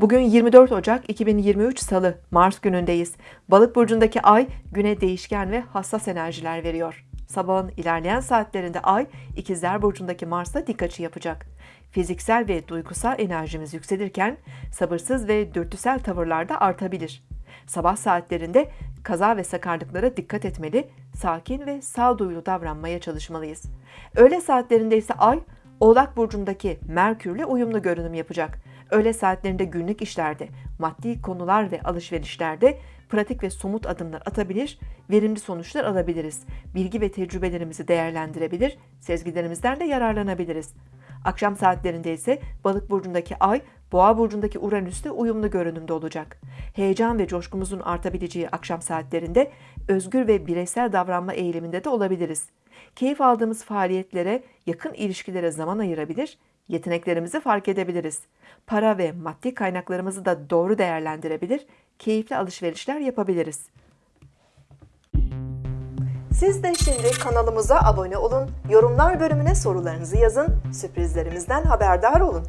Bugün 24 Ocak 2023 Salı, Mars günündeyiz. Balık burcundaki ay güne değişken ve hassas enerjiler veriyor. Sabahın ilerleyen saatlerinde ay ikizler burcundaki Mars'a dik açı yapacak. Fiziksel ve duygusal enerjimiz yükselirken sabırsız ve dürtüsel tavırlar da artabilir. Sabah saatlerinde kaza ve sakarlıklara dikkat etmeli, sakin ve sağduyulu davranmaya çalışmalıyız. Öğle saatlerinde ise ay Oğlak burcundaki Merkürle uyumlu görünüm yapacak. Öğle saatlerinde günlük işlerde, maddi konular ve alışverişlerde pratik ve somut adımlar atabilir, verimli sonuçlar alabiliriz. Bilgi ve tecrübelerimizi değerlendirebilir, sezgilerimizden de yararlanabiliriz. Akşam saatlerinde ise Balık burcundaki Ay, Boğa burcundaki Uranüs'te uyumlu görünümde olacak. Heyecan ve coşkumuzun artabileceği akşam saatlerinde özgür ve bireysel davranma eğiliminde de olabiliriz. Keyif aldığımız faaliyetlere, yakın ilişkilere zaman ayırabilir, yeteneklerimizi fark edebiliriz. Para ve maddi kaynaklarımızı da doğru değerlendirebilir, keyifli alışverişler yapabiliriz. Siz de şimdi kanalımıza abone olun, yorumlar bölümüne sorularınızı yazın, sürprizlerimizden haberdar olun.